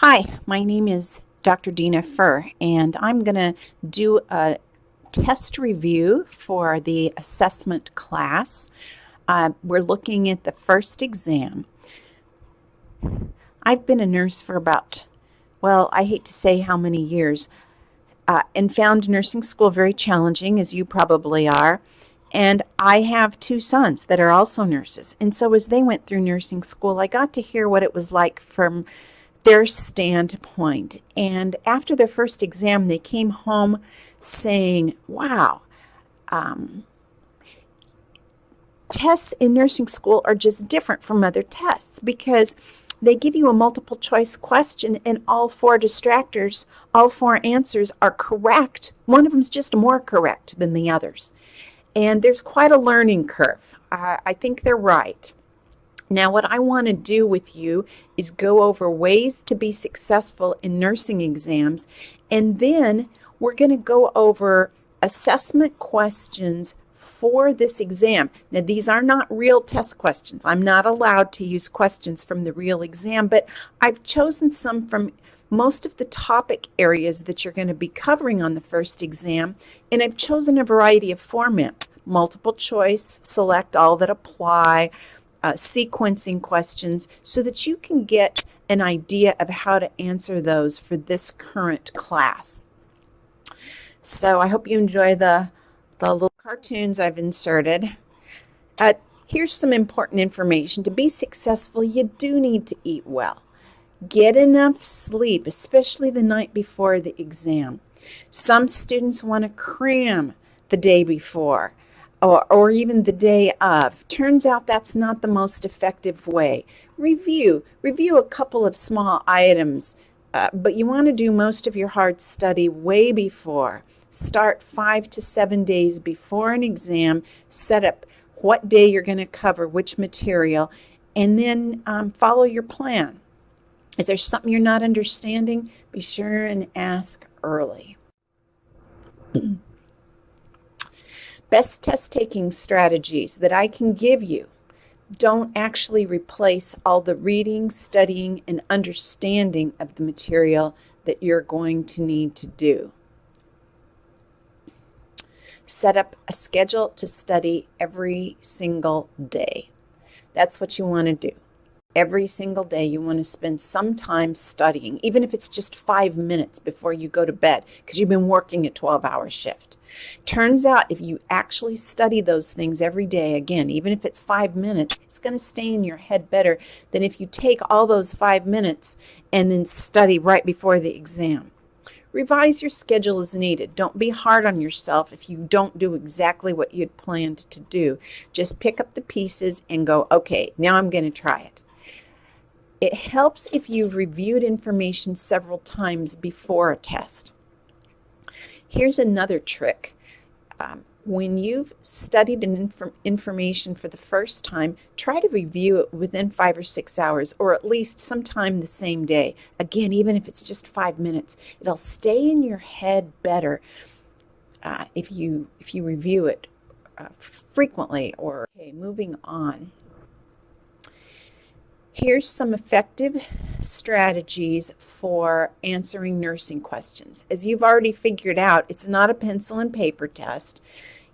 Hi, my name is Dr. Dina Furr, and I'm going to do a test review for the assessment class. Uh, we're looking at the first exam. I've been a nurse for about, well, I hate to say how many years, uh, and found nursing school very challenging, as you probably are. And I have two sons that are also nurses. And so as they went through nursing school, I got to hear what it was like from their standpoint. And after their first exam, they came home saying, wow, um, tests in nursing school are just different from other tests because they give you a multiple choice question and all four distractors, all four answers are correct. One of them is just more correct than the others. And there's quite a learning curve. Uh, I think they're right. Now, what I want to do with you is go over ways to be successful in nursing exams, and then we're going to go over assessment questions for this exam. Now, these are not real test questions. I'm not allowed to use questions from the real exam, but I've chosen some from most of the topic areas that you're going to be covering on the first exam, and I've chosen a variety of formats. Multiple choice, select all that apply, uh, sequencing questions so that you can get an idea of how to answer those for this current class. So I hope you enjoy the, the little cartoons I've inserted. Uh, here's some important information. To be successful, you do need to eat well. Get enough sleep, especially the night before the exam. Some students want to cram the day before or, or even the day of. Turns out that's not the most effective way. Review. Review a couple of small items, uh, but you want to do most of your hard study way before. Start five to seven days before an exam. Set up what day you're going to cover which material, and then um, follow your plan. Is there something you're not understanding? Be sure and ask early. best test taking strategies that I can give you don't actually replace all the reading, studying, and understanding of the material that you're going to need to do. Set up a schedule to study every single day. That's what you want to do every single day you want to spend some time studying, even if it's just five minutes before you go to bed because you've been working a 12 hour shift. Turns out if you actually study those things every day, again, even if it's five minutes, it's going to stay in your head better than if you take all those five minutes and then study right before the exam. Revise your schedule as needed. Don't be hard on yourself if you don't do exactly what you'd planned to do. Just pick up the pieces and go, okay, now I'm going to try it. It helps if you've reviewed information several times before a test. Here's another trick. Um, when you've studied an inf information for the first time, try to review it within five or six hours, or at least sometime the same day. Again, even if it's just five minutes, it'll stay in your head better uh, if you if you review it uh, frequently. Or okay, moving on. Here's some effective strategies for answering nursing questions. As you've already figured out, it's not a pencil and paper test.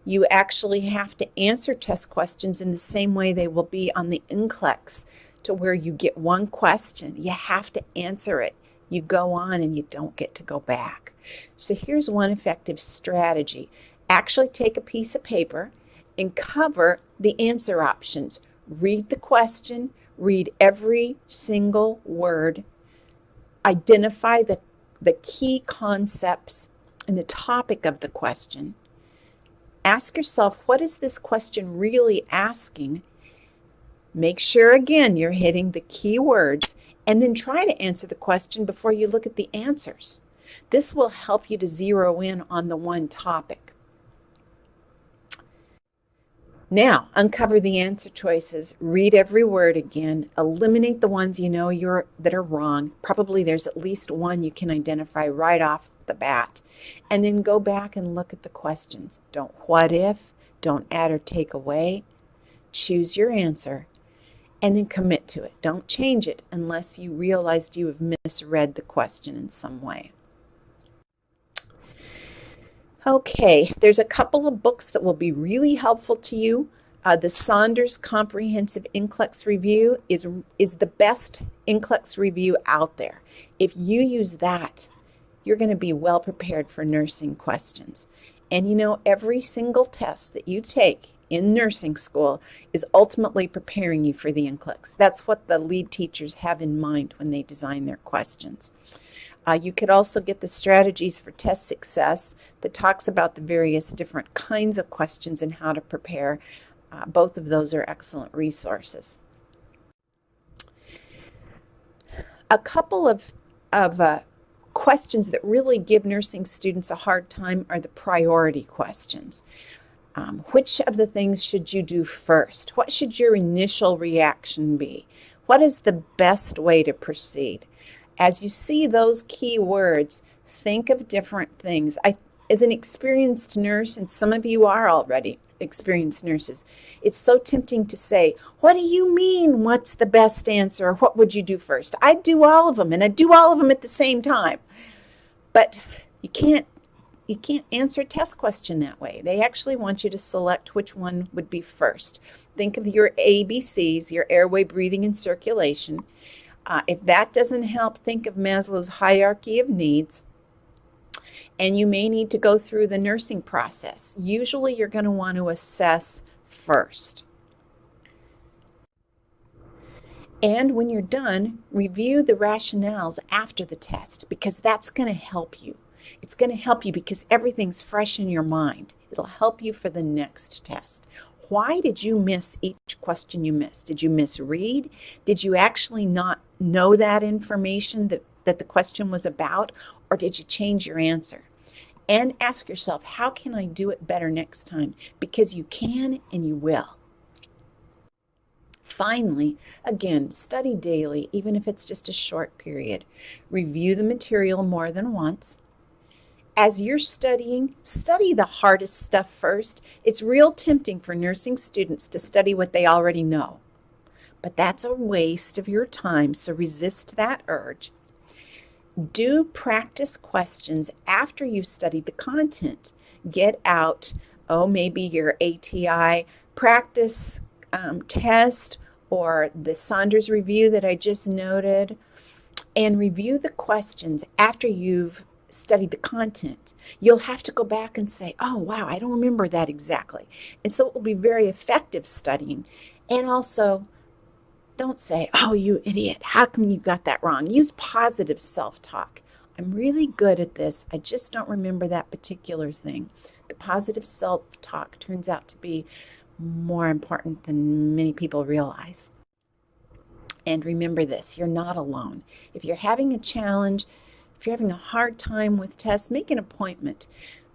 You actually have to answer test questions in the same way they will be on the NCLEX to where you get one question. You have to answer it. You go on and you don't get to go back. So here's one effective strategy. Actually take a piece of paper and cover the answer options. Read the question, read every single word, identify the, the key concepts and the topic of the question. Ask yourself, what is this question really asking? Make sure, again, you're hitting the key words and then try to answer the question before you look at the answers. This will help you to zero in on the one topic. Now, uncover the answer choices, read every word again, eliminate the ones you know you're, that are wrong. Probably there's at least one you can identify right off the bat. And then go back and look at the questions. Don't what if, don't add or take away. Choose your answer and then commit to it. Don't change it unless you realized you have misread the question in some way. Okay, there's a couple of books that will be really helpful to you. Uh, the Saunders Comprehensive NCLEX Review is, is the best NCLEX review out there. If you use that, you're going to be well prepared for nursing questions. And you know, every single test that you take in nursing school is ultimately preparing you for the NCLEX. That's what the lead teachers have in mind when they design their questions. Uh, you could also get the strategies for test success that talks about the various different kinds of questions and how to prepare. Uh, both of those are excellent resources. A couple of, of uh, questions that really give nursing students a hard time are the priority questions. Um, which of the things should you do first? What should your initial reaction be? What is the best way to proceed? As you see those key words, think of different things. I, as an experienced nurse, and some of you are already experienced nurses, it's so tempting to say, what do you mean, what's the best answer? What would you do first? I'd do all of them, and I'd do all of them at the same time. But you can't you can't answer a test question that way. They actually want you to select which one would be first. Think of your ABCs, your airway, breathing, and circulation. Uh, if that doesn't help, think of Maslow's hierarchy of needs. And you may need to go through the nursing process. Usually you're going to want to assess first. And when you're done, review the rationales after the test because that's going to help you. It's going to help you because everything's fresh in your mind. It'll help you for the next test. Why did you miss each question you missed? Did you misread? Did you actually not know that information that, that the question was about? Or did you change your answer? And ask yourself, how can I do it better next time? Because you can and you will. Finally, again, study daily, even if it's just a short period. Review the material more than once as you're studying, study the hardest stuff first. It's real tempting for nursing students to study what they already know. But that's a waste of your time, so resist that urge. Do practice questions after you've studied the content. Get out, oh, maybe your ATI practice um, test or the Saunders review that I just noted, and review the questions after you've studied the content, you'll have to go back and say, oh, wow, I don't remember that exactly. And so it will be very effective studying. And also, don't say, oh, you idiot, how come you got that wrong? Use positive self-talk. I'm really good at this. I just don't remember that particular thing. The positive self-talk turns out to be more important than many people realize. And remember this, you're not alone. If you're having a challenge, if you're having a hard time with tests, make an appointment.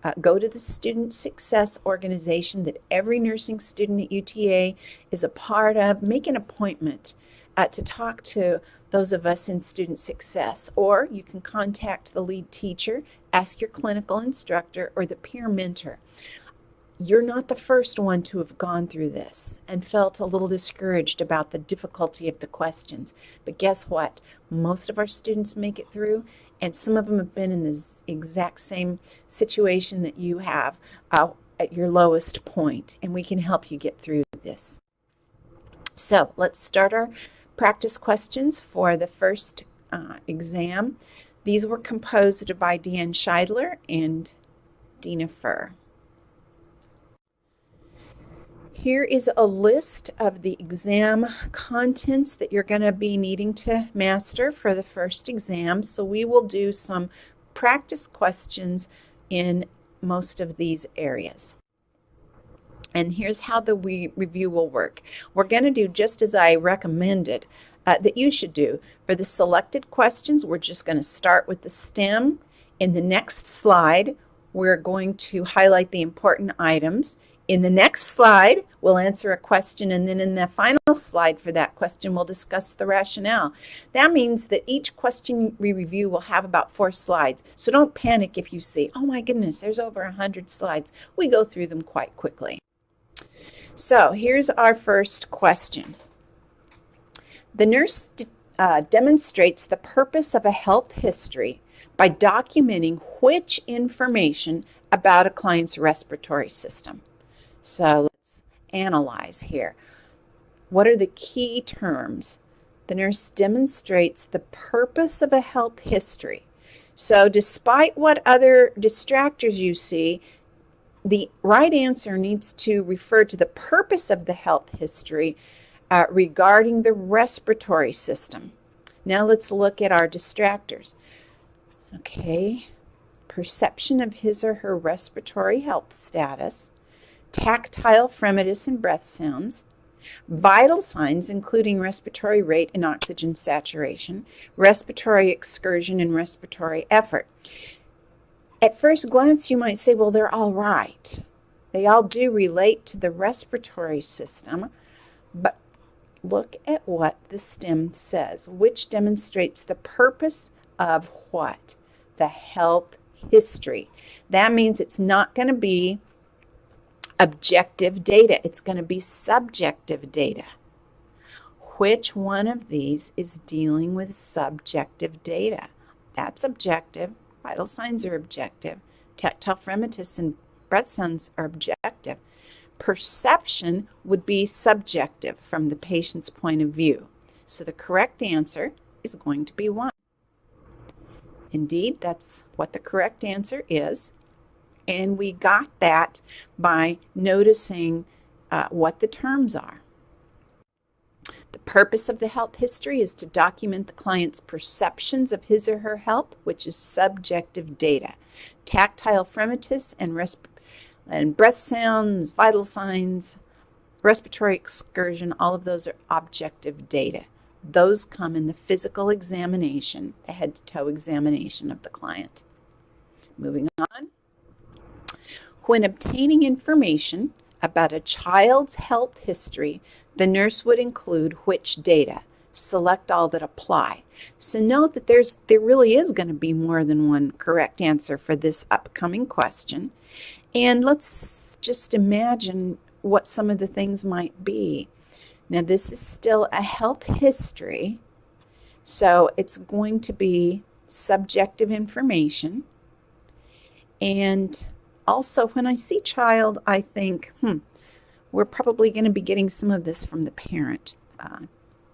Uh, go to the student success organization that every nursing student at UTA is a part of. Make an appointment uh, to talk to those of us in student success. Or you can contact the lead teacher, ask your clinical instructor, or the peer mentor. You're not the first one to have gone through this and felt a little discouraged about the difficulty of the questions. But guess what? Most of our students make it through and some of them have been in this exact same situation that you have uh, at your lowest point, and we can help you get through this. So let's start our practice questions for the first uh, exam. These were composed by Deanne Scheidler and Dina Furr. Here is a list of the exam contents that you're going to be needing to master for the first exam. So we will do some practice questions in most of these areas. And here's how the we review will work. We're going to do just as I recommended uh, that you should do. For the selected questions, we're just going to start with the STEM. In the next slide, we're going to highlight the important items. In the next slide, we'll answer a question, and then in the final slide for that question, we'll discuss the rationale. That means that each question we review will have about four slides. So don't panic if you see, oh my goodness, there's over 100 slides. We go through them quite quickly. So here's our first question. The nurse uh, demonstrates the purpose of a health history by documenting which information about a client's respiratory system. So let's analyze here. What are the key terms? The nurse demonstrates the purpose of a health history. So despite what other distractors you see, the right answer needs to refer to the purpose of the health history uh, regarding the respiratory system. Now let's look at our distractors. Okay, perception of his or her respiratory health status, tactile fremitus and breath sounds, vital signs including respiratory rate and oxygen saturation, respiratory excursion, and respiratory effort. At first glance, you might say, well, they're all right. They all do relate to the respiratory system, but look at what the stem says, which demonstrates the purpose of what? The health history. That means it's not going to be objective data. It's going to be subjective data. Which one of these is dealing with subjective data? That's objective. Vital signs are objective. Tactile fremitus and breath sounds are objective. Perception would be subjective from the patient's point of view. So the correct answer is going to be 1. Indeed, that's what the correct answer is. And we got that by noticing uh, what the terms are. The purpose of the health history is to document the client's perceptions of his or her health, which is subjective data. Tactile fremitus and, and breath sounds, vital signs, respiratory excursion, all of those are objective data. Those come in the physical examination, the head to toe examination of the client. Moving on. When obtaining information about a child's health history, the nurse would include which data. Select all that apply. So note that there's there really is going to be more than one correct answer for this upcoming question. And let's just imagine what some of the things might be. Now this is still a health history, so it's going to be subjective information. And also, when I see child, I think, hmm, we're probably going to be getting some of this from the parent. Uh,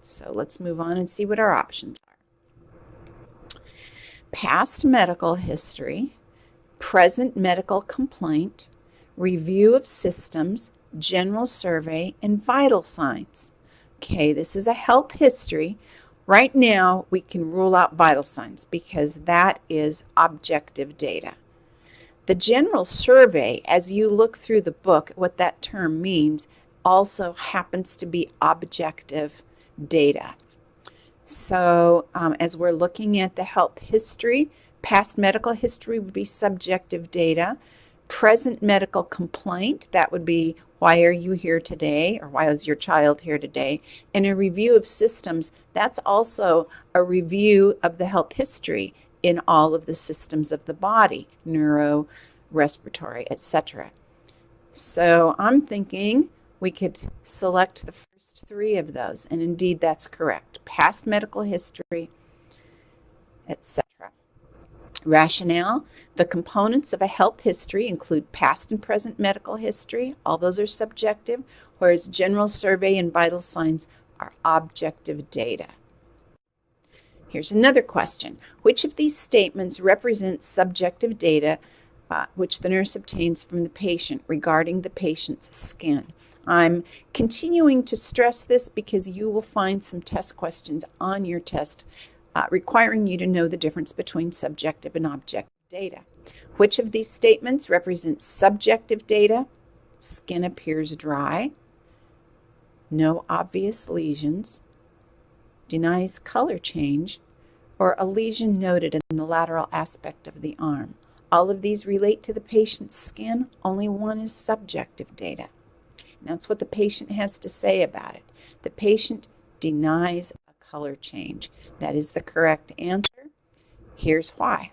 so let's move on and see what our options are. Past medical history, present medical complaint, review of systems, general survey, and vital signs. Okay, this is a health history. Right now, we can rule out vital signs because that is objective data. The general survey, as you look through the book, what that term means, also happens to be objective data. So um, as we're looking at the health history, past medical history would be subjective data. Present medical complaint, that would be why are you here today or why is your child here today? And a review of systems, that's also a review of the health history in all of the systems of the body, neuro, respiratory, etc. So I'm thinking we could select the first three of those, and indeed that's correct. Past medical history, etc. Rationale, the components of a health history include past and present medical history. All those are subjective, whereas general survey and vital signs are objective data. Here's another question. Which of these statements represents subjective data uh, which the nurse obtains from the patient regarding the patient's skin? I'm continuing to stress this because you will find some test questions on your test uh, requiring you to know the difference between subjective and objective data. Which of these statements represents subjective data? Skin appears dry. No obvious lesions. Denies color change or a lesion noted in the lateral aspect of the arm. All of these relate to the patient's skin, only one is subjective data. And that's what the patient has to say about it. The patient denies a color change. That is the correct answer. Here's why.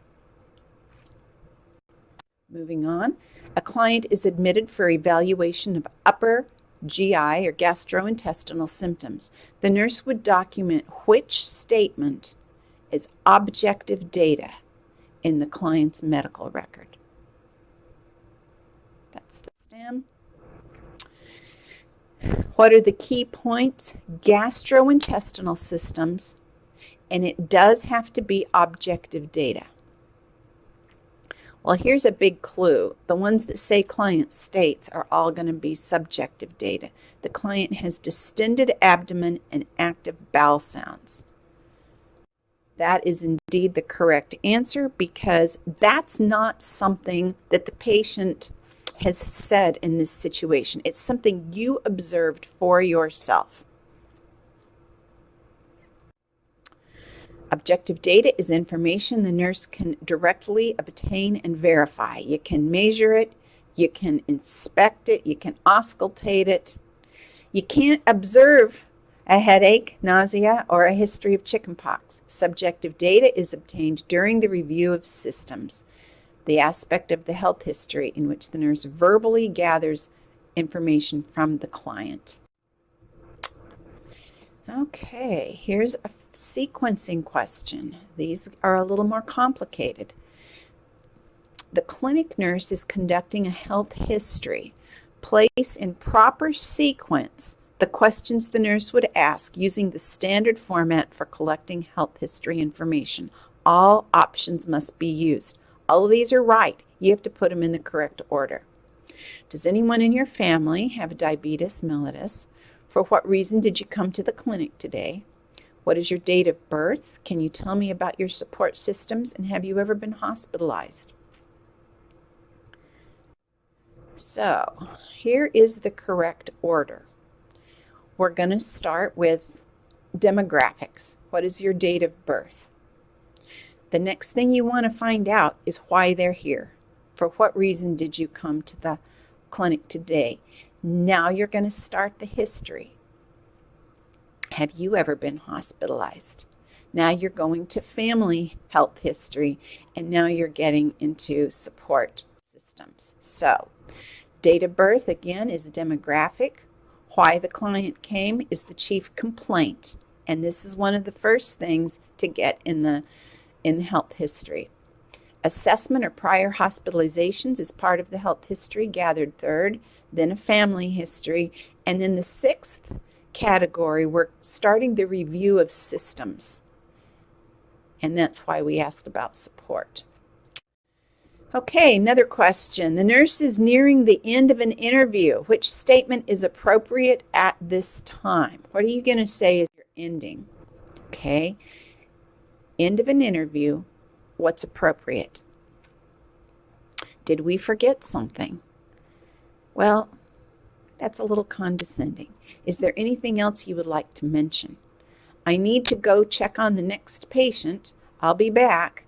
Moving on, a client is admitted for evaluation of upper GI or gastrointestinal symptoms, the nurse would document which statement is objective data in the client's medical record. That's the STEM. What are the key points? Gastrointestinal systems, and it does have to be objective data. Well, here's a big clue. The ones that say client states are all going to be subjective data. The client has distended abdomen and active bowel sounds. That is indeed the correct answer because that's not something that the patient has said in this situation. It's something you observed for yourself. Objective data is information the nurse can directly obtain and verify. You can measure it, you can inspect it, you can auscultate it. You can't observe a headache, nausea, or a history of chickenpox. Subjective data is obtained during the review of systems, the aspect of the health history in which the nurse verbally gathers information from the client. Okay, here's a sequencing question. These are a little more complicated. The clinic nurse is conducting a health history. Place in proper sequence the questions the nurse would ask using the standard format for collecting health history information. All options must be used. All of these are right. You have to put them in the correct order. Does anyone in your family have diabetes mellitus? For what reason did you come to the clinic today? What is your date of birth? Can you tell me about your support systems and have you ever been hospitalized? So here is the correct order. We're going to start with demographics. What is your date of birth? The next thing you want to find out is why they're here. For what reason did you come to the clinic today? Now you're going to start the history. Have you ever been hospitalized? Now you're going to family health history, and now you're getting into support systems. So, date of birth again is demographic. Why the client came is the chief complaint, and this is one of the first things to get in the in the health history. Assessment or prior hospitalizations is part of the health history gathered third, then a family history, and then the sixth category, we're starting the review of systems. And that's why we asked about support. Okay, another question. The nurse is nearing the end of an interview. Which statement is appropriate at this time? What are you going to say is your ending? Okay, end of an interview. What's appropriate? Did we forget something? Well, that's a little condescending. Is there anything else you would like to mention? I need to go check on the next patient. I'll be back.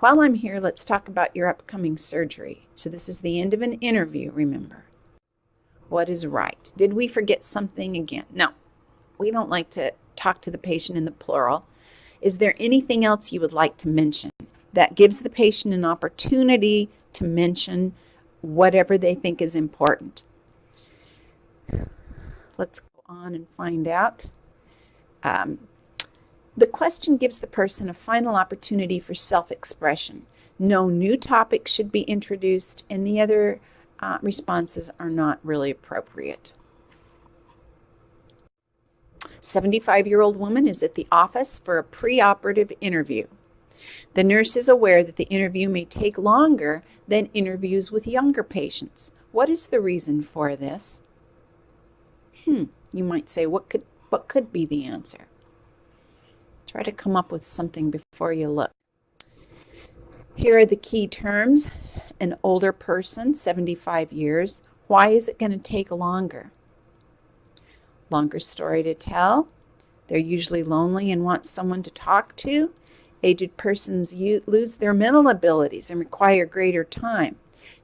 While I'm here, let's talk about your upcoming surgery. So this is the end of an interview, remember. What is right? Did we forget something again? No, we don't like to talk to the patient in the plural. Is there anything else you would like to mention? That gives the patient an opportunity to mention whatever they think is important. Let's go on and find out. Um, the question gives the person a final opportunity for self-expression. No new topics should be introduced, and the other uh, responses are not really appropriate. 75-year-old woman is at the office for a preoperative interview. The nurse is aware that the interview may take longer than interviews with younger patients. What is the reason for this? Hmm, you might say, what could, what could be the answer? Try to come up with something before you look. Here are the key terms. An older person, 75 years. Why is it going to take longer? Longer story to tell. They're usually lonely and want someone to talk to. Aged persons lose their mental abilities and require greater time.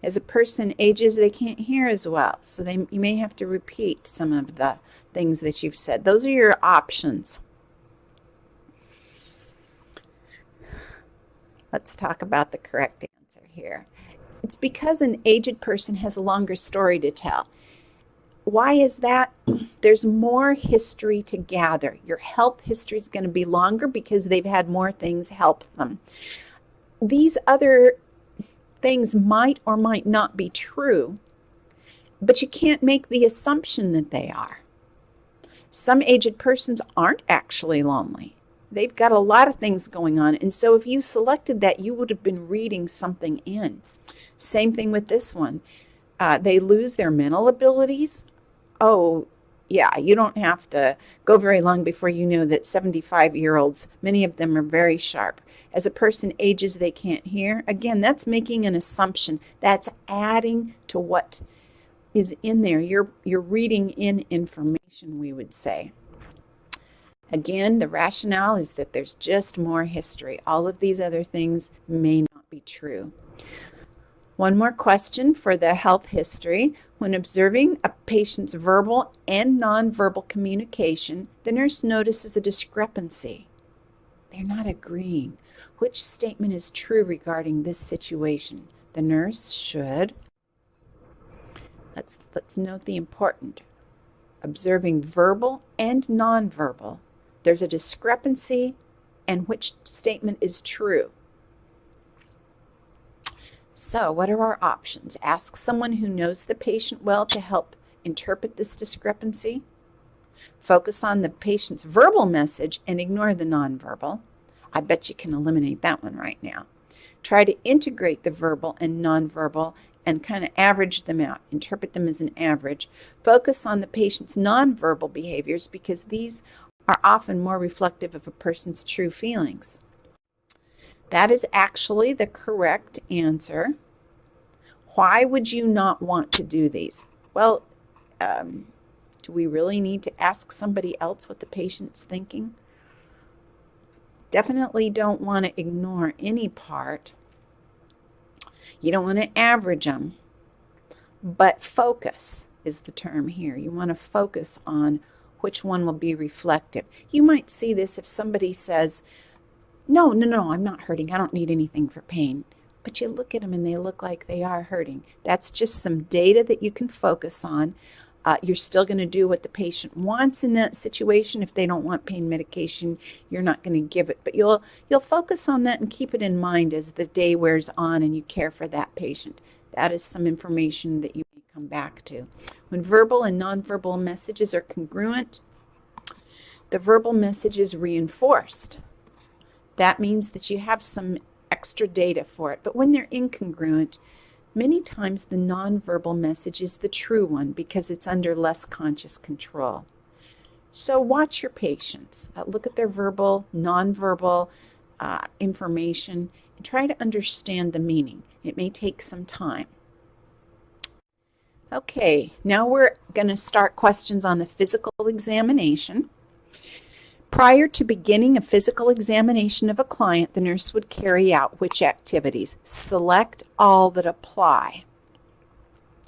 As a person ages, they can't hear as well, so they, you may have to repeat some of the things that you've said. Those are your options. Let's talk about the correct answer here. It's because an aged person has a longer story to tell. why is that? There's more history to gather. Your health history is going to be longer because they've had more things help them. These other things might or might not be true, but you can't make the assumption that they are. Some aged persons aren't actually lonely. They've got a lot of things going on. And so if you selected that, you would have been reading something in. Same thing with this one. Uh, they lose their mental abilities. Oh, yeah, you don't have to go very long before you know that 75 year olds, many of them are very sharp. As a person ages, they can't hear. Again, that's making an assumption. That's adding to what is in there. You're, you're reading in information, we would say. Again, the rationale is that there's just more history. All of these other things may not be true. One more question for the health history. When observing a patient's verbal and nonverbal communication, the nurse notices a discrepancy. They're not agreeing. Which statement is true regarding this situation? The nurse should. Let's, let's note the important. Observing verbal and nonverbal. There's a discrepancy and which statement is true. So, what are our options? Ask someone who knows the patient well to help interpret this discrepancy. Focus on the patient's verbal message and ignore the nonverbal. I bet you can eliminate that one right now. Try to integrate the verbal and nonverbal and kind of average them out, interpret them as an average. Focus on the patient's nonverbal behaviors because these are often more reflective of a person's true feelings. That is actually the correct answer. Why would you not want to do these? Well, um, do we really need to ask somebody else what the patient's thinking? Definitely don't want to ignore any part. You don't want to average them, but focus is the term here. You want to focus on which one will be reflective. You might see this if somebody says, no, no, no, I'm not hurting. I don't need anything for pain. But you look at them and they look like they are hurting. That's just some data that you can focus on. Uh, you're still going to do what the patient wants in that situation. If they don't want pain medication, you're not going to give it. But you'll you'll focus on that and keep it in mind as the day wears on and you care for that patient. That is some information that you come back to. When verbal and nonverbal messages are congruent, the verbal message is reinforced. That means that you have some extra data for it. But when they're incongruent, many times the nonverbal message is the true one because it's under less conscious control. So watch your patients. Uh, look at their verbal, nonverbal uh, information and try to understand the meaning. It may take some time. Okay, now we're going to start questions on the physical examination. Prior to beginning a physical examination of a client, the nurse would carry out which activities? Select all that apply.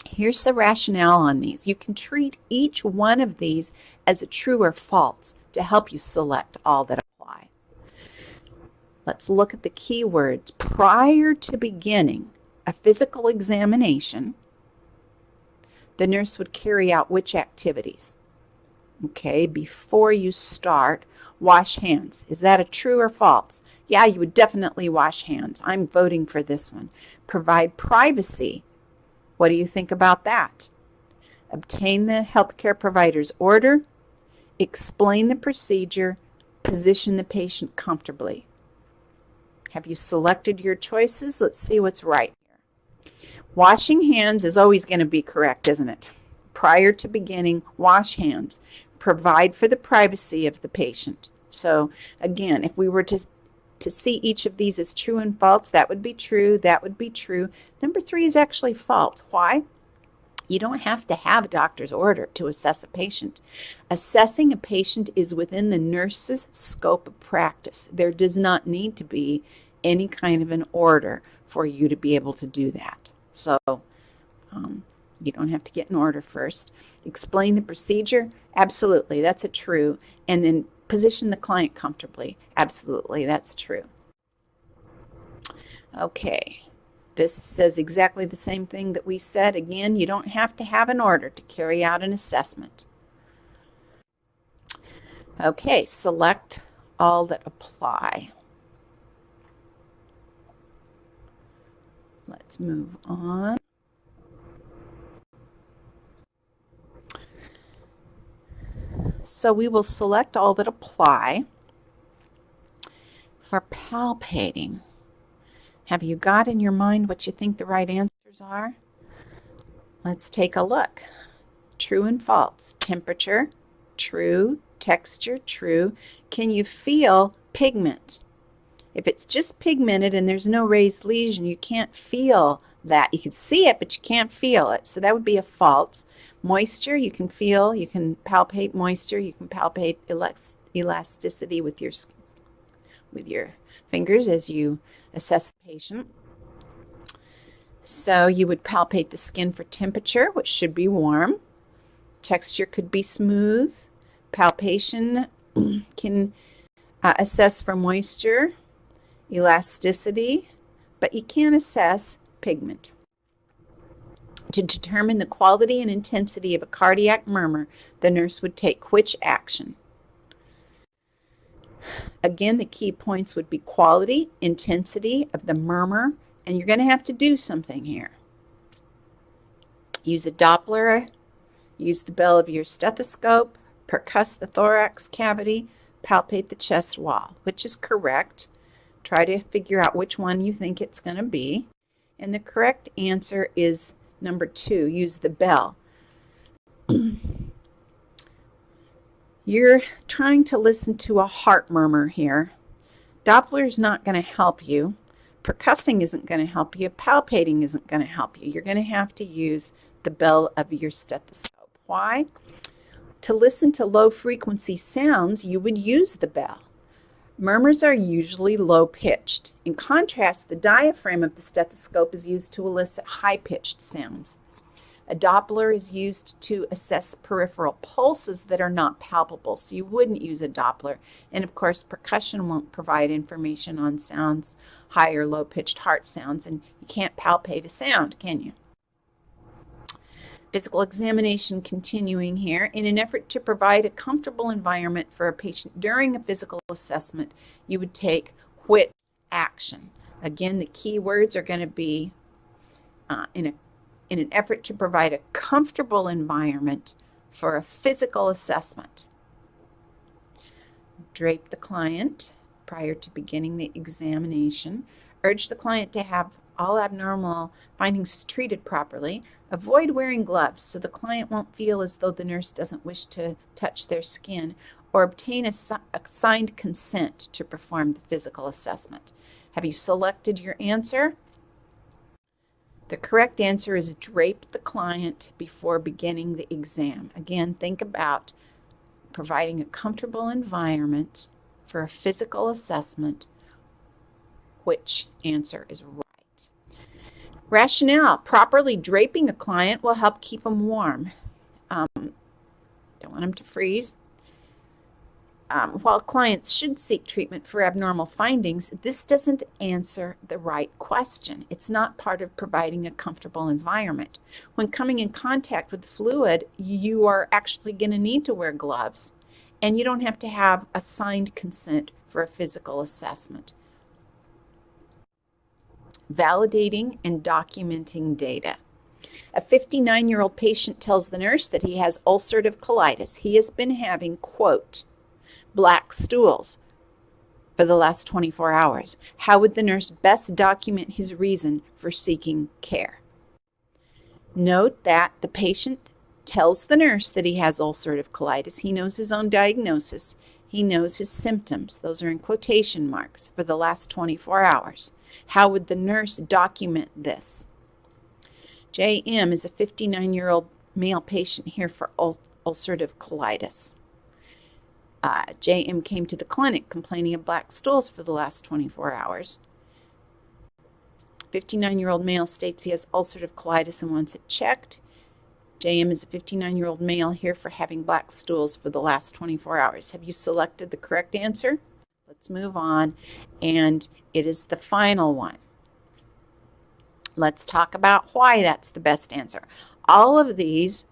Here's the rationale on these. You can treat each one of these as a true or false to help you select all that apply. Let's look at the keywords. Prior to beginning a physical examination, the nurse would carry out which activities? Okay, before you start, wash hands. Is that a true or false? Yeah, you would definitely wash hands. I'm voting for this one. Provide privacy. What do you think about that? Obtain the healthcare provider's order. Explain the procedure. Position the patient comfortably. Have you selected your choices? Let's see what's right. Washing hands is always going to be correct, isn't it? Prior to beginning, wash hands provide for the privacy of the patient. So again, if we were to to see each of these as true and false, that would be true, that would be true. Number three is actually false. Why? You don't have to have a doctor's order to assess a patient. Assessing a patient is within the nurse's scope of practice. There does not need to be any kind of an order for you to be able to do that. So um, you don't have to get an order first. Explain the procedure. Absolutely, that's a true. And then position the client comfortably. Absolutely, that's true. Okay, This says exactly the same thing that we said. Again, you don't have to have an order to carry out an assessment. Okay, select all that apply. Let's move on. So we will select all that apply for palpating. Have you got in your mind what you think the right answers are? Let's take a look. True and false. Temperature, true. Texture, true. Can you feel pigment? If it's just pigmented and there's no raised lesion, you can't feel that. You can see it, but you can't feel it. So that would be a false. Moisture, you can feel, you can palpate moisture, you can palpate elasticity with your with your fingers as you assess the patient. So you would palpate the skin for temperature, which should be warm. Texture could be smooth. Palpation can uh, assess for moisture, elasticity, but you can't assess pigment. To determine the quality and intensity of a cardiac murmur, the nurse would take which action? Again, the key points would be quality, intensity of the murmur, and you're going to have to do something here. Use a Doppler, use the bell of your stethoscope, percuss the thorax cavity, palpate the chest wall, which is correct. Try to figure out which one you think it's going to be. And the correct answer is number two, use the bell. You're trying to listen to a heart murmur here. Doppler's not going to help you. Percussing isn't going to help you. Palpating isn't going to help you. You're going to have to use the bell of your stethoscope. Why? To listen to low frequency sounds, you would use the bell. Murmurs are usually low pitched. In contrast, the diaphragm of the stethoscope is used to elicit high pitched sounds. A Doppler is used to assess peripheral pulses that are not palpable, so you wouldn't use a Doppler. And of course, percussion won't provide information on sounds, high or low pitched heart sounds, and you can't palpate a sound, can you? Physical examination continuing here. In an effort to provide a comfortable environment for a patient during a physical assessment, you would take which action? Again, the key words are going to be uh, in a in an effort to provide a comfortable environment for a physical assessment. Drape the client prior to beginning the examination. Urge the client to have all abnormal findings treated properly. Avoid wearing gloves so the client won't feel as though the nurse doesn't wish to touch their skin or obtain a, signed consent to perform the physical assessment. Have you selected your answer? The correct answer is drape the client before beginning the exam. Again, think about providing a comfortable environment for a physical assessment. Which answer is right? Rationale. Properly draping a client will help keep them warm. Um, don't want them to freeze um, while clients should seek treatment for abnormal findings, this doesn't answer the right question. It's not part of providing a comfortable environment. When coming in contact with fluid, you are actually going to need to wear gloves, and you don't have to have a signed consent for a physical assessment. Validating and documenting data. A 59 year old patient tells the nurse that he has ulcerative colitis. He has been having, quote, black stools for the last 24 hours? How would the nurse best document his reason for seeking care? Note that the patient tells the nurse that he has ulcerative colitis. He knows his own diagnosis. He knows his symptoms. Those are in quotation marks for the last 24 hours. How would the nurse document this? JM is a 59 year old male patient here for ul ulcerative colitis. Uh, JM came to the clinic complaining of black stools for the last 24 hours. 59 year old male states he has ulcerative colitis and wants it checked. JM is a 59 year old male here for having black stools for the last 24 hours. Have you selected the correct answer? Let's move on. And it is the final one. Let's talk about why that's the best answer. All of these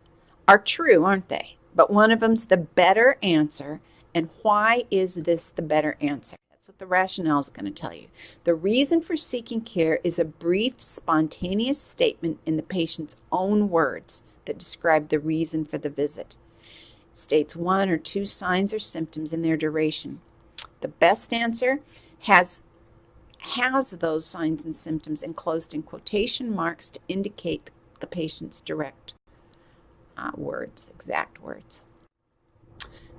are true, aren't they? But one of them's the better answer. And why is this the better answer? That's what the rationale is going to tell you. The reason for seeking care is a brief, spontaneous statement in the patient's own words that describe the reason for the visit. It states one or two signs or symptoms in their duration. The best answer has has those signs and symptoms enclosed in quotation marks to indicate the patient's direct uh, words, exact words.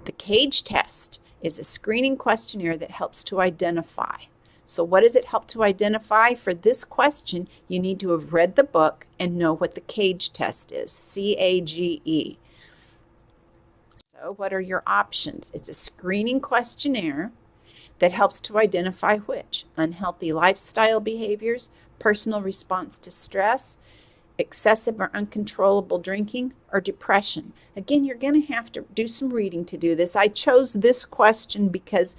The CAGE test is a screening questionnaire that helps to identify. So what does it help to identify? For this question, you need to have read the book and know what the CAGE test is, C-A-G-E. So what are your options? It's a screening questionnaire that helps to identify which unhealthy lifestyle behaviors, personal response to stress, excessive or uncontrollable drinking, or depression. Again, you're going to have to do some reading to do this. I chose this question because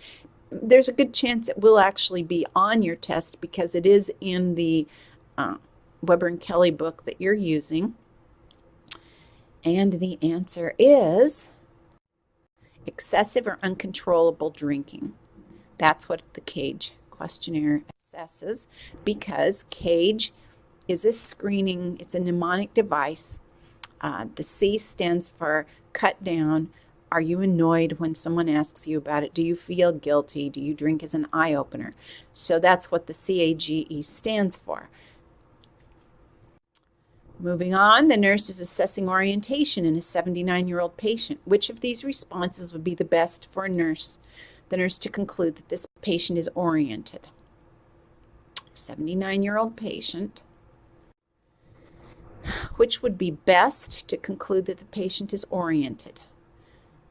there's a good chance it will actually be on your test because it is in the uh, Weber and Kelley book that you're using. And the answer is excessive or uncontrollable drinking. That's what the CAGE questionnaire assesses because CAGE is a screening, it's a mnemonic device. Uh, the C stands for cut down. Are you annoyed when someone asks you about it? Do you feel guilty? Do you drink as an eye opener? So that's what the CAGE stands for. Moving on, the nurse is assessing orientation in a 79-year-old patient. Which of these responses would be the best for a nurse, the nurse to conclude that this patient is oriented? 79-year-old patient which would be best to conclude that the patient is oriented.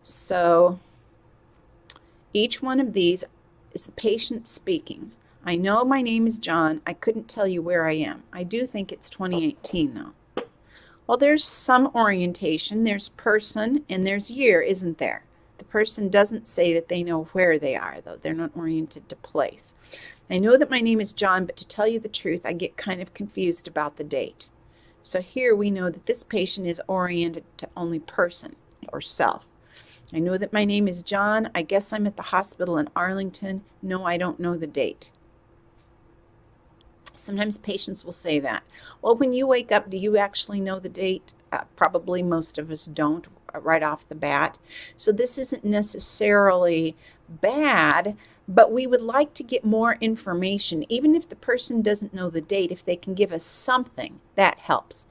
So each one of these is the patient speaking. I know my name is John. I couldn't tell you where I am. I do think it's 2018 though. Well, there's some orientation. There's person and there's year, isn't there? The person doesn't say that they know where they are, though. They're not oriented to place. I know that my name is John, but to tell you the truth, I get kind of confused about the date. So here we know that this patient is oriented to only person or self. I know that my name is John. I guess I'm at the hospital in Arlington. No, I don't know the date. Sometimes patients will say that. Well, when you wake up, do you actually know the date? Uh, probably most of us don't right off the bat. So this isn't necessarily bad, but we would like to get more information. Even if the person doesn't know the date, if they can give us something, that helps.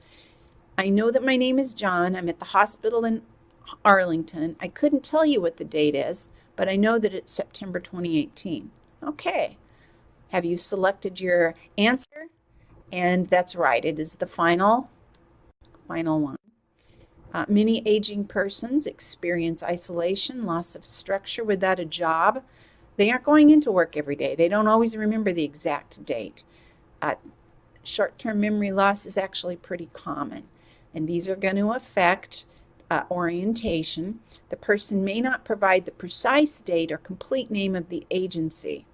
I know that my name is John. I'm at the hospital in Arlington. I couldn't tell you what the date is, but I know that it's September 2018. Okay. Have you selected your answer? And that's right. It is the final, final one. Uh, many aging persons experience isolation, loss of structure without a job, they aren't going into work every day. They don't always remember the exact date. Uh, Short-term memory loss is actually pretty common, and these are going to affect uh, orientation. The person may not provide the precise date or complete name of the agency,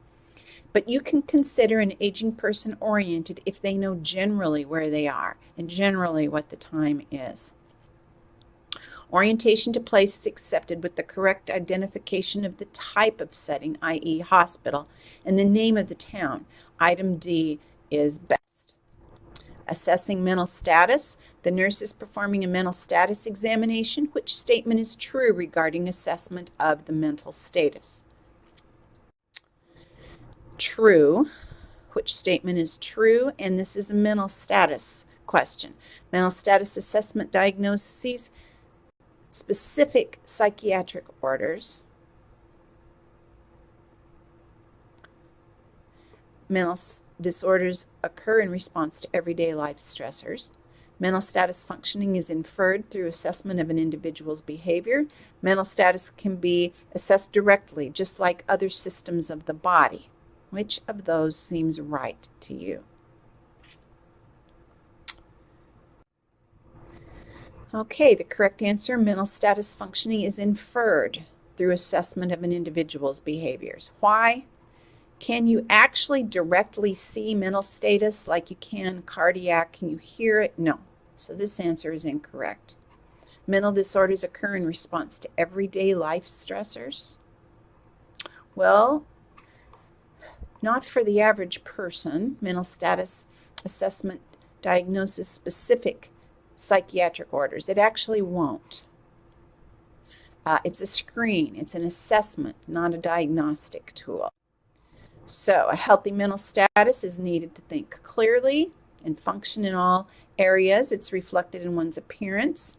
but you can consider an aging person oriented if they know generally where they are and generally what the time is. Orientation to place is accepted with the correct identification of the type of setting, i.e. hospital, and the name of the town. Item D is best. Assessing mental status. The nurse is performing a mental status examination. Which statement is true regarding assessment of the mental status? True. Which statement is true? And this is a mental status question. Mental status assessment diagnoses specific psychiatric orders, mental disorders occur in response to everyday life stressors. Mental status functioning is inferred through assessment of an individual's behavior. Mental status can be assessed directly, just like other systems of the body. Which of those seems right to you? Okay, the correct answer, mental status functioning is inferred through assessment of an individual's behaviors. Why? Can you actually directly see mental status like you can cardiac? Can you hear it? No. So this answer is incorrect. Mental disorders occur in response to everyday life stressors. Well, not for the average person. Mental status assessment diagnosis specific psychiatric orders. It actually won't. Uh, it's a screen, it's an assessment, not a diagnostic tool. So a healthy mental status is needed to think clearly and function in all areas. It's reflected in one's appearance,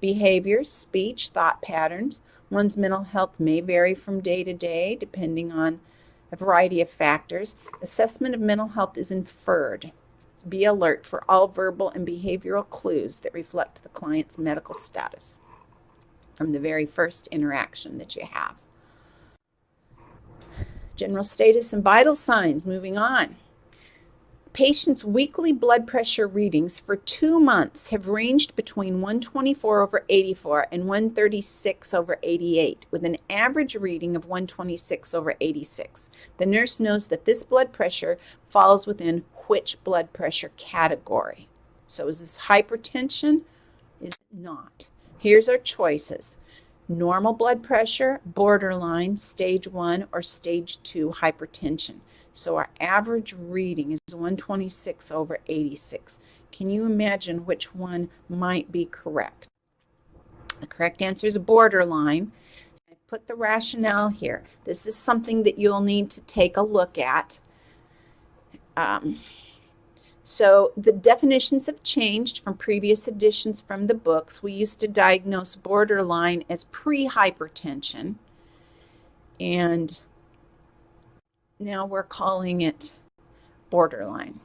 behavior, speech, thought patterns. One's mental health may vary from day to day depending on a variety of factors. Assessment of mental health is inferred. Be alert for all verbal and behavioral clues that reflect the client's medical status from the very first interaction that you have. General status and vital signs, moving on. Patients' weekly blood pressure readings for two months have ranged between 124 over 84 and 136 over 88, with an average reading of 126 over 86. The nurse knows that this blood pressure falls within which blood pressure category. So is this hypertension? Is it not? Here's our choices normal blood pressure, borderline, stage one, or stage two hypertension. So our average reading is 126 over 86. Can you imagine which one might be correct? The correct answer is borderline. I put the rationale here. This is something that you'll need to take a look at. Um, so the definitions have changed from previous editions from the books. We used to diagnose borderline as pre-hypertension, and now we're calling it borderline.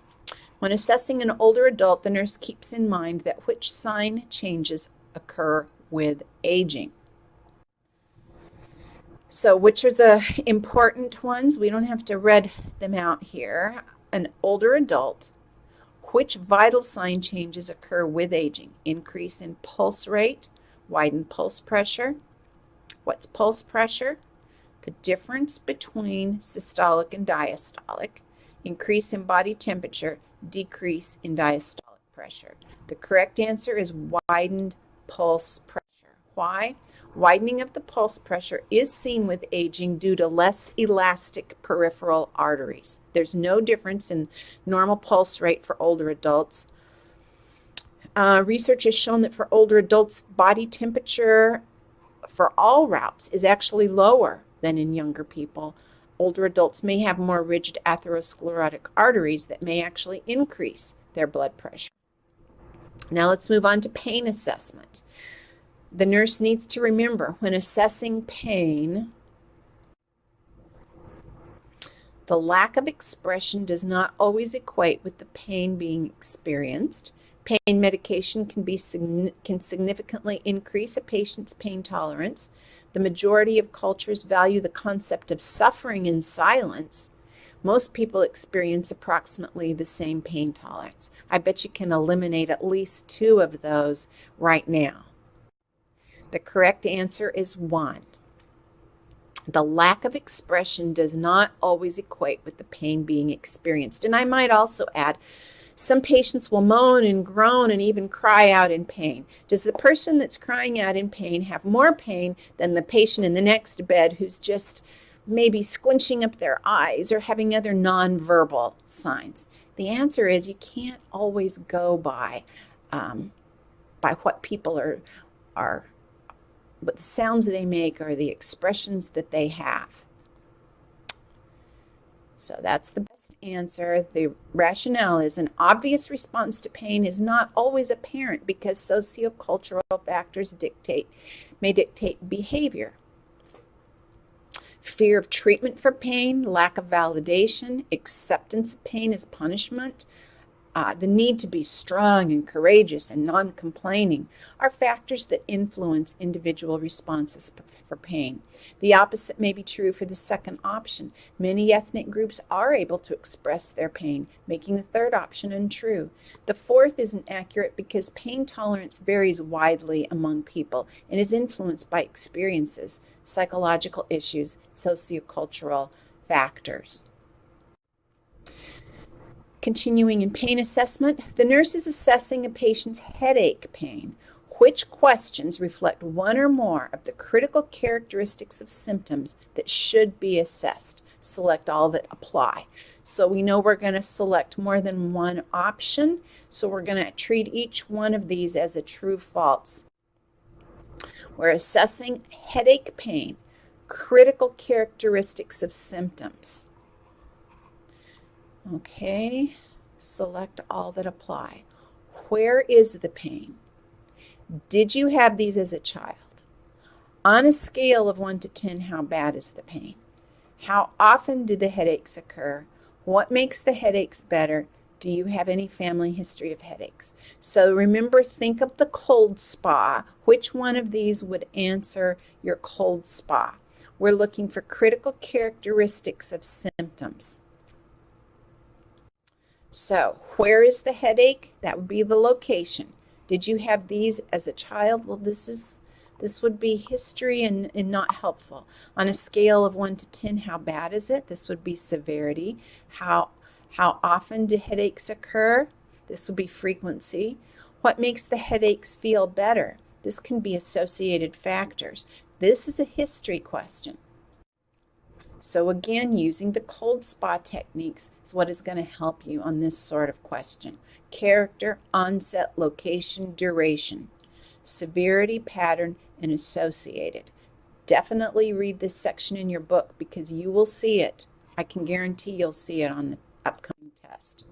When assessing an older adult, the nurse keeps in mind that which sign changes occur with aging. So which are the important ones? We don't have to read them out here. An older adult which vital sign changes occur with aging? Increase in pulse rate, widened pulse pressure. What's pulse pressure? The difference between systolic and diastolic. Increase in body temperature, decrease in diastolic pressure. The correct answer is widened pulse pressure. Why? Widening of the pulse pressure is seen with aging due to less elastic peripheral arteries. There's no difference in normal pulse rate for older adults. Uh, research has shown that for older adults, body temperature for all routes is actually lower than in younger people. Older adults may have more rigid atherosclerotic arteries that may actually increase their blood pressure. Now let's move on to pain assessment. The nurse needs to remember when assessing pain, the lack of expression does not always equate with the pain being experienced. Pain medication can, be, can significantly increase a patient's pain tolerance. The majority of cultures value the concept of suffering in silence. Most people experience approximately the same pain tolerance. I bet you can eliminate at least two of those right now. The correct answer is 1. The lack of expression does not always equate with the pain being experienced. And I might also add, some patients will moan and groan and even cry out in pain. Does the person that's crying out in pain have more pain than the patient in the next bed who's just maybe squinching up their eyes or having other nonverbal signs? The answer is you can't always go by um, by what people are are but the sounds they make are the expressions that they have. So that's the best answer. The rationale is an obvious response to pain is not always apparent because sociocultural factors dictate may dictate behavior. Fear of treatment for pain, lack of validation, acceptance of pain as punishment, uh, the need to be strong and courageous and non-complaining are factors that influence individual responses for pain. The opposite may be true for the second option. Many ethnic groups are able to express their pain, making the third option untrue. The fourth isn't accurate because pain tolerance varies widely among people and is influenced by experiences, psychological issues, sociocultural factors. Continuing in pain assessment, the nurse is assessing a patient's headache pain. Which questions reflect one or more of the critical characteristics of symptoms that should be assessed? Select all that apply. So we know we're going to select more than one option. So we're going to treat each one of these as a true false. We're assessing headache pain, critical characteristics of symptoms. Okay, select all that apply. Where is the pain? Did you have these as a child? On a scale of 1 to 10, how bad is the pain? How often do the headaches occur? What makes the headaches better? Do you have any family history of headaches? So remember, think of the cold spa. Which one of these would answer your cold spa? We're looking for critical characteristics of symptoms. So where is the headache? That would be the location. Did you have these as a child? Well, this is this would be history and, and not helpful. On a scale of 1 to 10, how bad is it? This would be severity. How, how often do headaches occur? This would be frequency. What makes the headaches feel better? This can be associated factors. This is a history question. So again, using the cold spa techniques is what is going to help you on this sort of question. Character, onset, location, duration, severity, pattern, and associated. Definitely read this section in your book because you will see it. I can guarantee you'll see it on the upcoming test.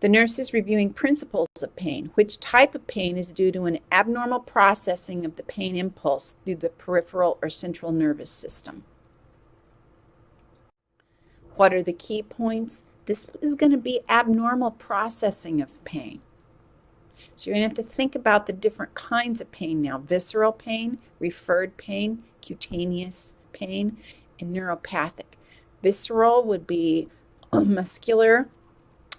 The nurse is reviewing principles of pain. Which type of pain is due to an abnormal processing of the pain impulse through the peripheral or central nervous system? What are the key points? This is going to be abnormal processing of pain. So you're going to have to think about the different kinds of pain now. Visceral pain, referred pain, cutaneous pain, and neuropathic. Visceral would be muscular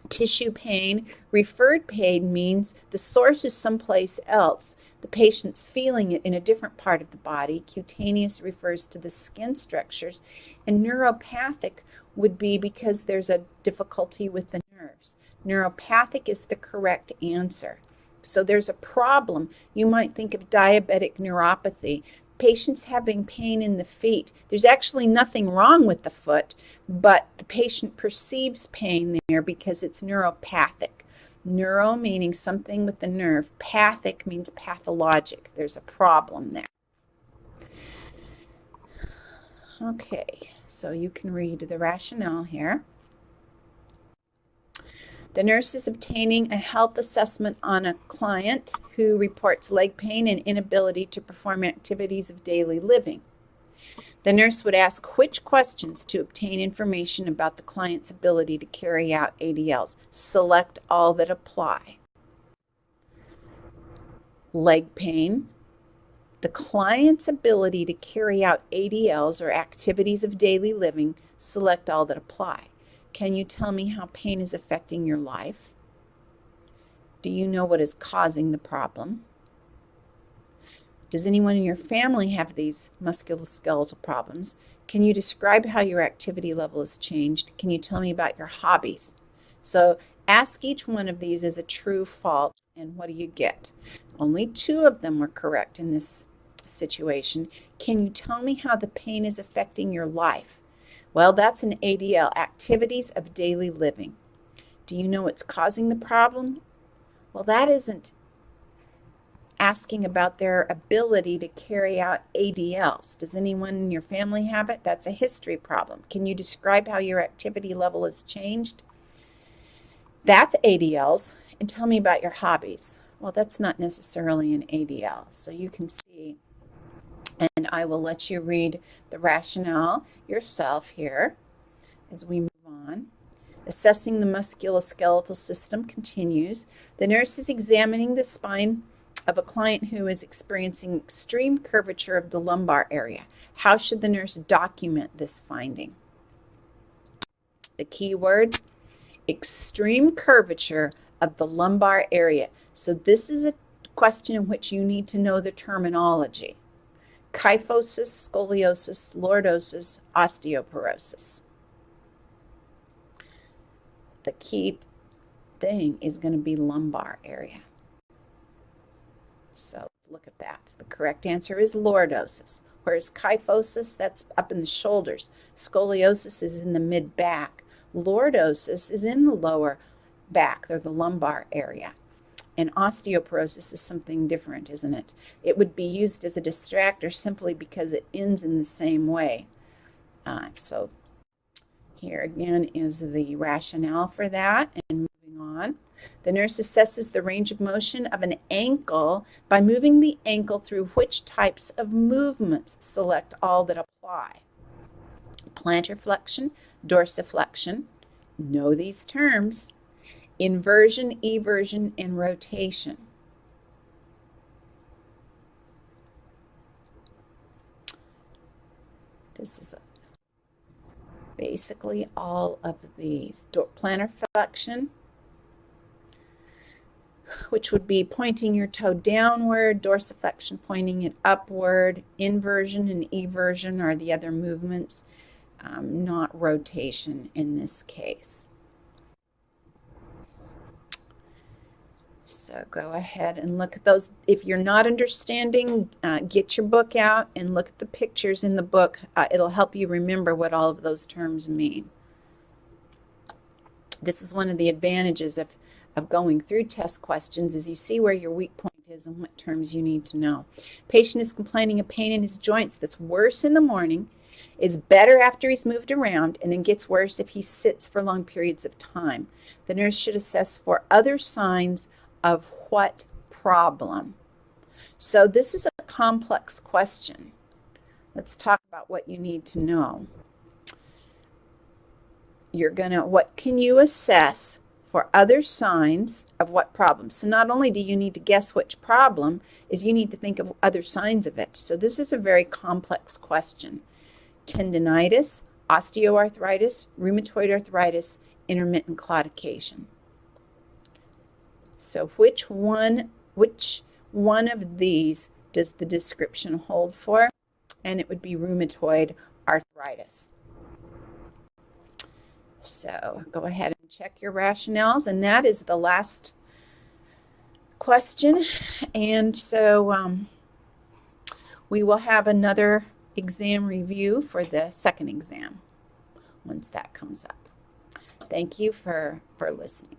tissue pain. Referred pain means the source is someplace else. The patient's feeling it in a different part of the body. Cutaneous refers to the skin structures. And neuropathic would be because there's a difficulty with the nerves. Neuropathic is the correct answer. So there's a problem. You might think of diabetic neuropathy. Patients having pain in the feet. There's actually nothing wrong with the foot, but the patient perceives pain there because it's neuropathic. Neuro meaning something with the nerve. Pathic means pathologic. There's a problem there. Okay, so you can read the rationale here. The nurse is obtaining a health assessment on a client who reports leg pain and inability to perform activities of daily living. The nurse would ask which questions to obtain information about the client's ability to carry out ADLs. Select all that apply. Leg pain, the client's ability to carry out ADLs or activities of daily living, select all that apply. Can you tell me how pain is affecting your life? Do you know what is causing the problem? Does anyone in your family have these musculoskeletal problems? Can you describe how your activity level has changed? Can you tell me about your hobbies? So ask each one of these as a true false and what do you get? Only two of them were correct in this situation. Can you tell me how the pain is affecting your life? Well, that's an ADL, activities of daily living. Do you know what's causing the problem? Well, that isn't asking about their ability to carry out ADLs. Does anyone in your family have it? That's a history problem. Can you describe how your activity level has changed? That's ADLs. And tell me about your hobbies. Well, that's not necessarily an ADL. So you can see and I will let you read the rationale yourself here as we move on. Assessing the musculoskeletal system continues. The nurse is examining the spine of a client who is experiencing extreme curvature of the lumbar area. How should the nurse document this finding? The key word, extreme curvature of the lumbar area. So this is a question in which you need to know the terminology kyphosis, scoliosis, lordosis, osteoporosis. the key thing is going to be lumbar area. So look at that. The correct answer is lordosis. Whereas kyphosis, that's up in the shoulders. Scoliosis is in the mid back. Lordosis is in the lower back, or the lumbar area. And osteoporosis is something different, isn't it? It would be used as a distractor simply because it ends in the same way. Uh, so here again is the rationale for that. And moving on. The nurse assesses the range of motion of an ankle by moving the ankle through which types of movements. Select all that apply. Plantar flexion, dorsiflexion. Know these terms. Inversion, eversion, and rotation. This is basically all of these. Plantar flexion, which would be pointing your toe downward, dorsiflexion pointing it upward, inversion and eversion are the other movements, um, not rotation in this case. So go ahead and look at those. If you're not understanding, uh, get your book out and look at the pictures in the book. Uh, it'll help you remember what all of those terms mean. This is one of the advantages of of going through test questions is you see where your weak point is and what terms you need to know. Patient is complaining of pain in his joints that's worse in the morning, is better after he's moved around, and then gets worse if he sits for long periods of time. The nurse should assess for other signs of what problem. So this is a complex question. Let's talk about what you need to know. You're going to, what can you assess for other signs of what problem. So not only do you need to guess which problem, is you need to think of other signs of it. So this is a very complex question. Tendinitis, osteoarthritis, rheumatoid arthritis, intermittent claudication. So which one, which one of these does the description hold for? And it would be rheumatoid arthritis. So go ahead and check your rationales. And that is the last question. And so um, we will have another exam review for the second exam once that comes up. Thank you for, for listening.